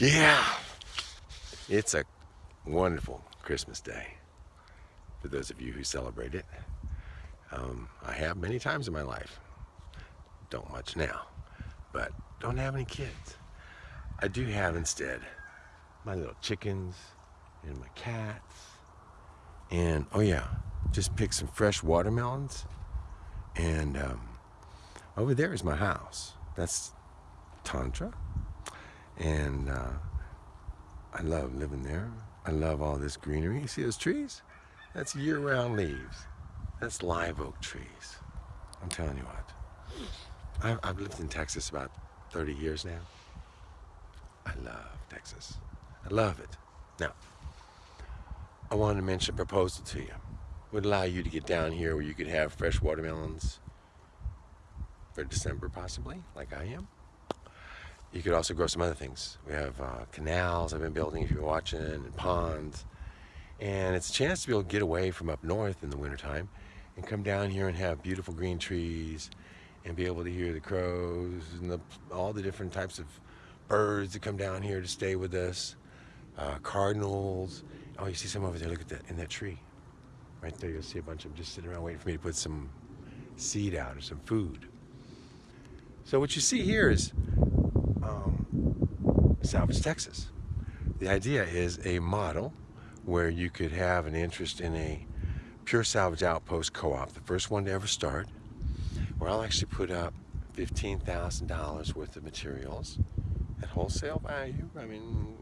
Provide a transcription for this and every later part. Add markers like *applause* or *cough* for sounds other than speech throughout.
Yeah, it's a wonderful Christmas day for those of you who celebrate it. Um, I have many times in my life. Don't much now, but don't have any kids. I do have instead my little chickens and my cats. And oh yeah, just pick some fresh watermelons. And um, over there is my house. That's Tantra. And uh, I love living there. I love all this greenery. You see those trees? That's year-round leaves. That's live oak trees. I'm telling you what. I've, I've lived in Texas about 30 years now. I love Texas. I love it. Now, I wanted to mention a proposal to you. Would allow you to get down here where you could have fresh watermelons for December possibly, like I am. You could also grow some other things. We have uh, canals I've been building if you're watching, and ponds. And it's a chance to be able to get away from up north in the wintertime and come down here and have beautiful green trees and be able to hear the crows and the, all the different types of birds that come down here to stay with us. Uh, cardinals. Oh, you see some over there. Look at that in that tree. Right there, you'll see a bunch of them just sitting around waiting for me to put some seed out or some food. So what you see here is um, Salvage Texas. The idea is a model where you could have an interest in a pure salvage outpost co-op, the first one to ever start, where I'll actually put up $15,000 worth of materials at wholesale value. I mean,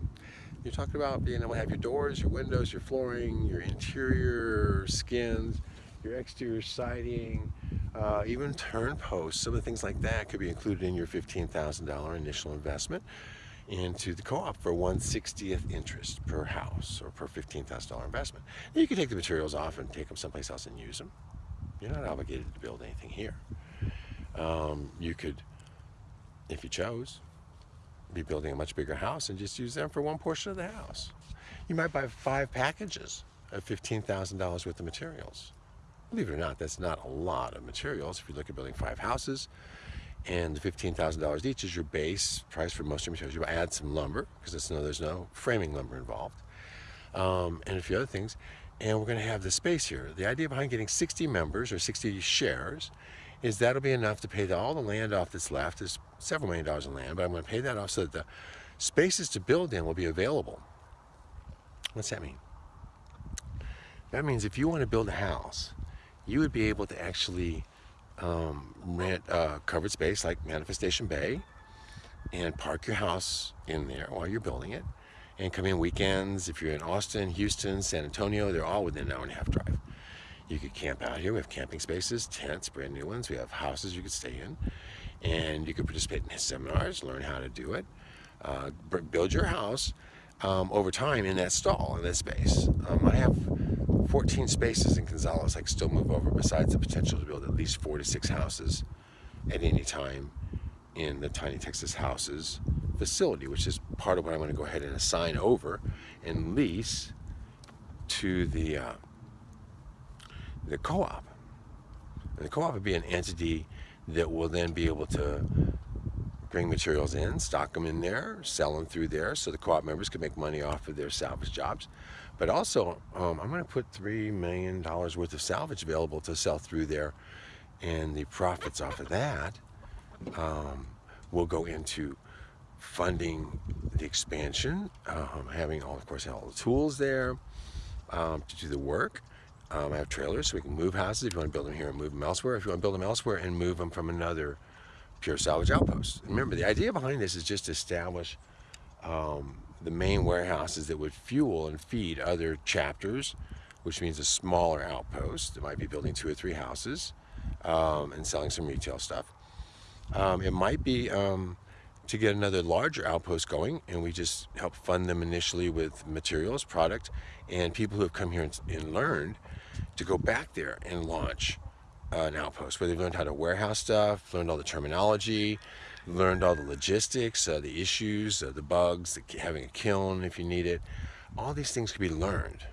you're talking about being able to have your doors, your windows, your flooring, your interior skins, your exterior siding, uh, even turn posts, some of the things like that could be included in your $15,000 initial investment into the co-op for 1 60th interest per house or per $15,000 investment. Now you can take the materials off and take them someplace else and use them. You're not obligated to build anything here. Um, you could, if you chose, be building a much bigger house and just use them for one portion of the house. You might buy five packages of $15,000 worth of materials. Believe it or not, that's not a lot of materials. If you look at building five houses, and the $15,000 each is your base price for most of your materials. You add some lumber, because no, there's no framing lumber involved, um, and a few other things. And we're going to have the space here. The idea behind getting 60 members or 60 shares is that'll be enough to pay all the land off that's left. There's several million dollars in land, but I'm going to pay that off so that the spaces to build in will be available. What's that mean? That means if you want to build a house, you would be able to actually um, rent a covered space like Manifestation Bay and park your house in there while you're building it and come in weekends. If you're in Austin, Houston, San Antonio, they're all within an hour and a half drive. You could camp out here. We have camping spaces, tents, brand new ones. We have houses you could stay in. And you could participate in his seminars, learn how to do it. Uh, build your house um, over time in that stall, in that space. Um, I have 14 spaces in Gonzales I can still move over besides the potential to build at least four to six houses at any time in the Tiny Texas Houses facility, which is part of what I'm going to go ahead and assign over and lease to the uh, the co-op. And the co-op would be an entity that will then be able to bring materials in, stock them in there, sell them through there so the co-op members can make money off of their salvage jobs. But also, um, I'm going to put $3 million worth of salvage available to sell through there and the profits off of that um, will go into funding the expansion, um, having all, of course, all the tools there um, to do the work. Um, I have trailers so we can move houses if you want to build them here and move them elsewhere. If you want to build them elsewhere and move them from another pure salvage outpost. Remember, the idea behind this is just to establish um, the main warehouses that would fuel and feed other chapters, which means a smaller outpost that might be building two or three houses um, and selling some retail stuff. Um, it might be um, to get another larger outpost going and we just help fund them initially with materials, product, and people who have come here and, and learned to go back there and launch uh, an outpost where they've learned how to warehouse stuff, learned all the terminology, learned all the logistics, uh, the issues, uh, the bugs, the, having a kiln if you need it. All these things can be learned.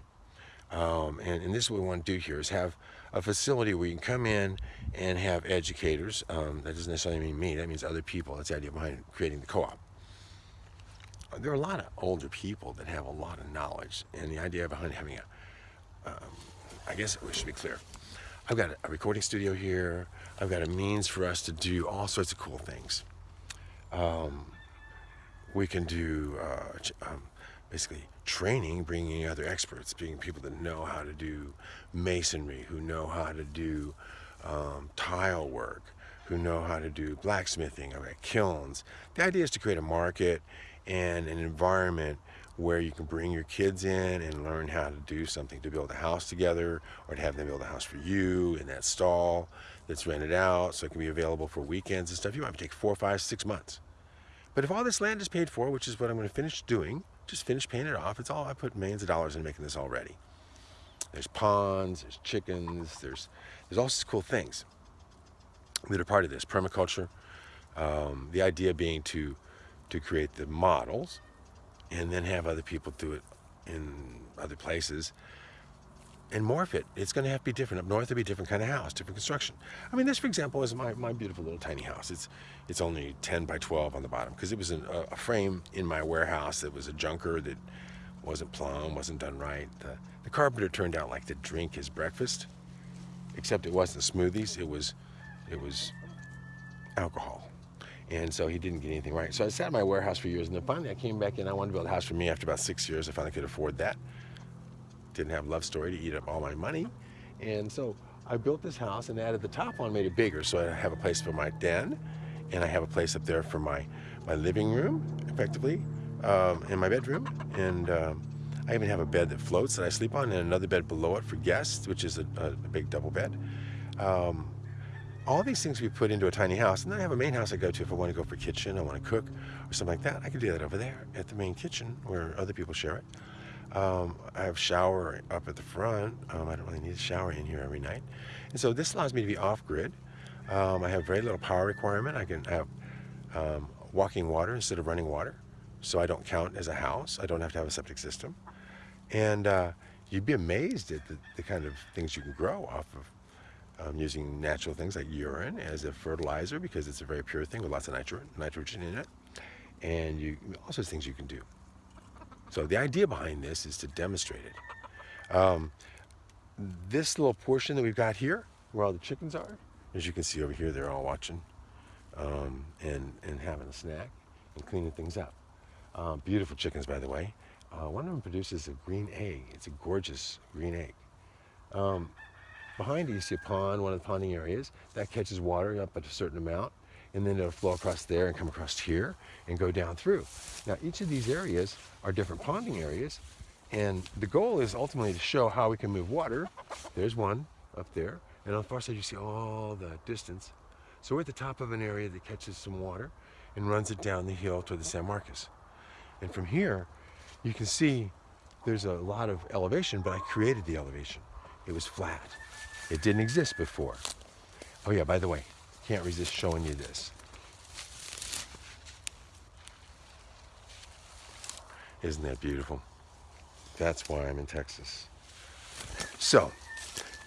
Um, and, and, this is what we want to do here is have a facility where you can come in and have educators. Um, that doesn't necessarily mean me, that means other people. That's the idea behind creating the co-op. there are a lot of older people that have a lot of knowledge, and the idea behind having a, um, I guess we should be clear. I've got a recording studio here. I've got a means for us to do all sorts of cool things. Um, we can do uh, um, basically training, bringing other experts, bringing people that know how to do masonry, who know how to do um, tile work, who know how to do blacksmithing, I've got kilns. The idea is to create a market and an environment where you can bring your kids in and learn how to do something to build a house together or to have them build a house for you in that stall that's rented out so it can be available for weekends and stuff. You might take four, five, six months. But if all this land is paid for, which is what I'm going to finish doing, just finish paying it off. It's all, I put millions of dollars in making this already. There's ponds, there's chickens, there's, there's all of cool things that are part of this. Permaculture, um, the idea being to, to create the models and then have other people do it in other places and morph it. It's going to have to be different. Up north, it'll be a different kind of house, different construction. I mean, this, for example, is my, my beautiful little tiny house. It's it's only 10 by 12 on the bottom because it was an, a, a, frame in my warehouse that was a junker that wasn't plumb, wasn't done right. The, the carpenter turned out like to drink his breakfast, except it wasn't smoothies. It was it was alcohol. And so he didn't get anything right. So I sat in my warehouse for years, and then finally I came back in. I wanted to build a house for me after about six years. I finally could afford that. Didn't have love story to eat up all my money. And so I built this house and added the top on, made it bigger. So I have a place for my den, and I have a place up there for my, my living room, effectively, um, and my bedroom. And um, I even have a bed that floats that I sleep on, and another bed below it for guests, which is a, a big double bed. Um, all these things we put into a tiny house. And then I have a main house I go to if I want to go for kitchen, I want to cook or something like that. I can do that over there at the main kitchen where other people share it. Um, I have shower up at the front. Um, I don't really need a shower in here every night. And so this allows me to be off-grid. Um, I have very little power requirement. I can have um, walking water instead of running water. So I don't count as a house. I don't have to have a septic system. And uh, you'd be amazed at the, the kind of things you can grow off of um, using natural things like urine as a fertilizer because it's a very pure thing with lots of nitro nitrogen in it. And you, all sorts of things you can do. So the idea behind this is to demonstrate it. Um, this little portion that we've got here, where all the chickens are, as you can see over here, they're all watching um, and, and having a snack and cleaning things up. Um, beautiful chickens, by the way. Uh, one of them produces a green egg. It's a gorgeous green egg. Um, Behind you, you see a pond, one of the ponding areas. That catches water up at a certain amount, and then it'll flow across there and come across here and go down through. Now, each of these areas are different ponding areas, and the goal is ultimately to show how we can move water. There's one up there, and on the far side you see all the distance. So we're at the top of an area that catches some water and runs it down the hill toward the San Marcos. And from here, you can see there's a lot of elevation, but I created the elevation. It was flat. It didn't exist before. Oh yeah, by the way, can't resist showing you this. Isn't that beautiful? That's why I'm in Texas. So,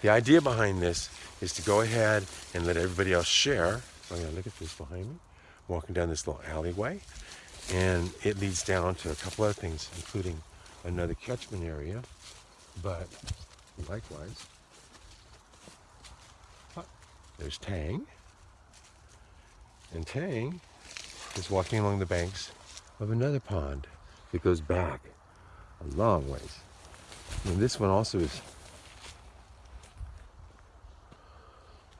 the idea behind this is to go ahead and let everybody else share. Oh, I'm gonna look at this behind me. walking down this little alleyway, and it leads down to a couple other things, including another catchment area, but likewise, there's Tang. And Tang is walking along the banks of another pond that goes back a long ways. And this one also is,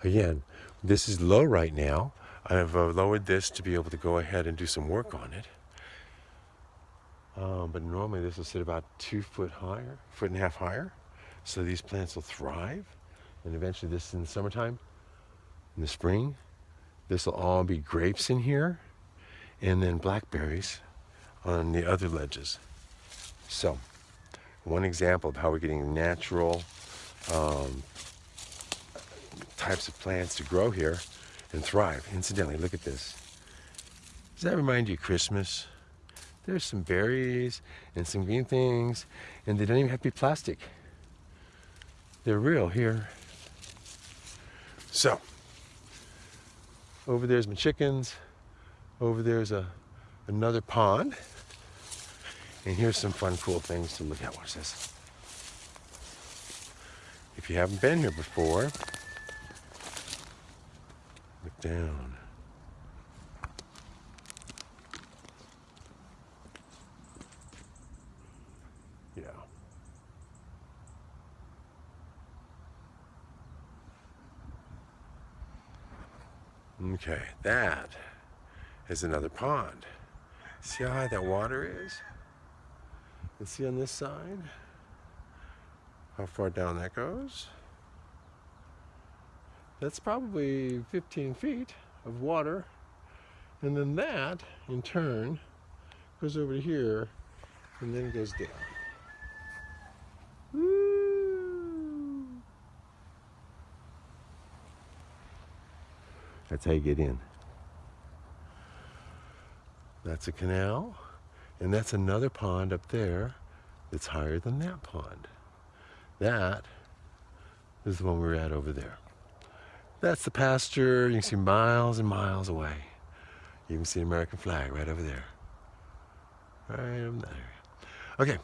again, this is low right now. I've uh, lowered this to be able to go ahead and do some work on it. Um, but normally this will sit about two foot higher, foot and a half higher. So these plants will thrive. And eventually this in the summertime, in the spring. This will all be grapes in here and then blackberries on the other ledges. So, one example of how we're getting natural um, types of plants to grow here and thrive. Incidentally, look at this. Does that remind you of Christmas? There's some berries and some green things, and they don't even have to be plastic. They're real here. So, over there's my chickens. Over there's a another pond. And here's some fun, cool things to look at. Watch this. If you haven't been here before, look down. Yeah. Okay, that is another pond. See how high that water is? And see on this side how far down that goes? That's probably 15 feet of water. And then that, in turn, goes over here and then goes down. That's how you get in. That's a canal. And that's another pond up there that's higher than that pond. That is the one we are at over there. That's the pasture. You can see miles and miles away. You can see the American flag right over there. Right in that area. Okay.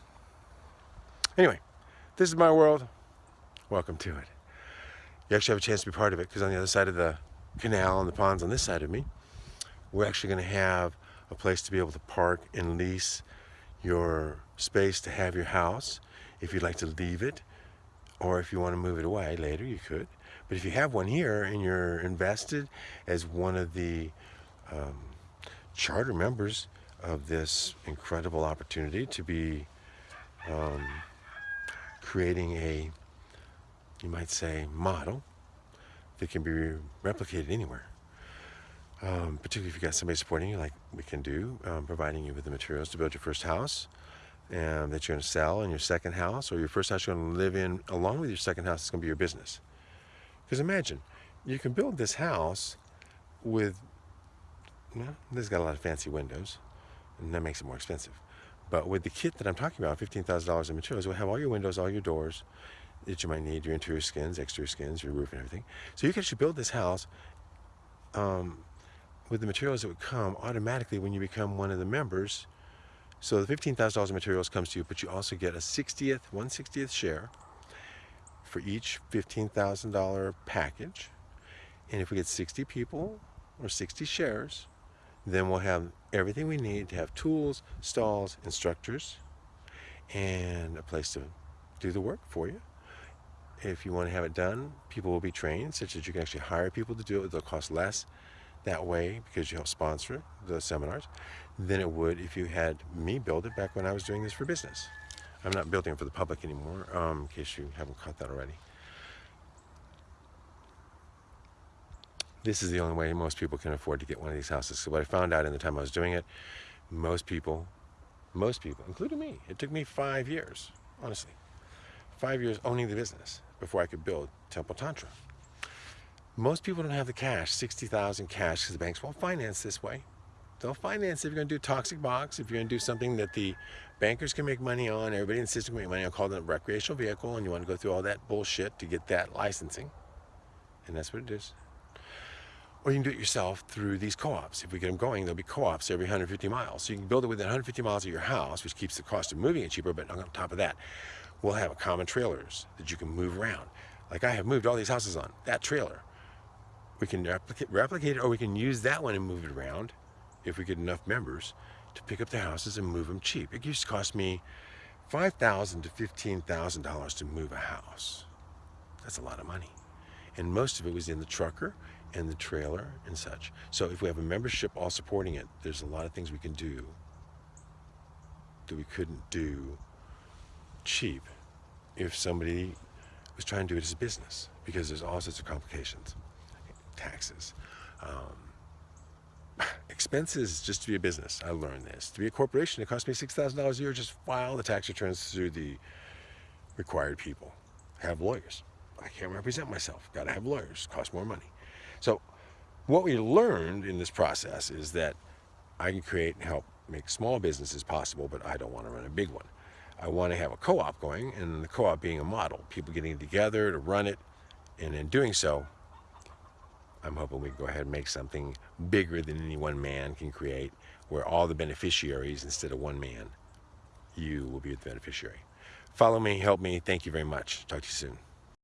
Anyway, this is my world. Welcome to it. You actually have a chance to be part of it because on the other side of the canal and the ponds on this side of me, we're actually going to have a place to be able to park and lease your space to have your house. If you'd like to leave it, or if you want to move it away later, you could. But if you have one here and you're invested as one of the um, charter members of this incredible opportunity to be um, creating a, you might say, model that can be replicated anywhere. Um, particularly if you've got somebody supporting you like we can do, um, providing you with the materials to build your first house and that you're going to sell in your second house or your first house you're going to live in along with your second house is going to be your business. Because imagine, you can build this house with, well, this has got a lot of fancy windows and that makes it more expensive. But with the kit that I'm talking about, $15,000 in materials, you'll have all your windows, all your doors that you might need, your interior skins, exterior skins, your roof and everything. So you can actually build this house um, with the materials that would come automatically when you become one of the members. So the $15,000 in materials comes to you, but you also get a 60th, 160th share for each $15,000 package. And if we get 60 people or 60 shares, then we'll have everything we need to have tools, stalls, instructors, and a place to do the work for you. If you want to have it done, people will be trained such that you can actually hire people to do it. They'll cost less that way because you help sponsor the seminars than it would if you had me build it back when I was doing this for business. I'm not building it for the public anymore, um, in case you haven't caught that already. This is the only way most people can afford to get one of these houses. So what I found out in the time I was doing it, most people, most people, including me, it took me five years, honestly, five years owning the business before I could build Temple Tantra. Most people don't have the cash, 60,000 cash, because the banks won't finance this way. They'll finance if you're going to do toxic box, if you're going to do something that the bankers can make money on, everybody in the system can make money on, call it a recreational vehicle, and you want to go through all that bullshit to get that licensing. And that's what it is. Or you can do it yourself through these co-ops. If we get them going, there'll be co-ops every 150 miles. So you can build it within 150 miles of your house, which keeps the cost of moving it cheaper, but on top of that, we'll have a common trailers that you can move around. Like I have moved all these houses on, that trailer we can replicate, replicate it or we can use that one and move it around if we get enough members to pick up the houses and move them cheap. It used to cost me 5,000 to $15,000 to move a house. That's a lot of money. And most of it was in the trucker and the trailer and such. So if we have a membership all supporting it, there's a lot of things we can do that we couldn't do cheap if somebody was trying to do it as a business because there's all sorts of complications taxes. Um, *sighs* expenses just to be a business. I learned this. To be a corporation, it cost me $6,000 a year. Just file the tax returns through the required people. Have lawyers. I can't represent myself. Got to have lawyers. Cost more money. So what we learned in this process is that I can create and help make small businesses possible, but I don't want to run a big one. I want to have a co-op going, and the co-op being a model. People getting together to run it, and in doing so, I'm hoping we can go ahead and make something bigger than any one man can create, where all the beneficiaries, instead of one man, you will be the beneficiary. Follow me, help me. Thank you very much. Talk to you soon.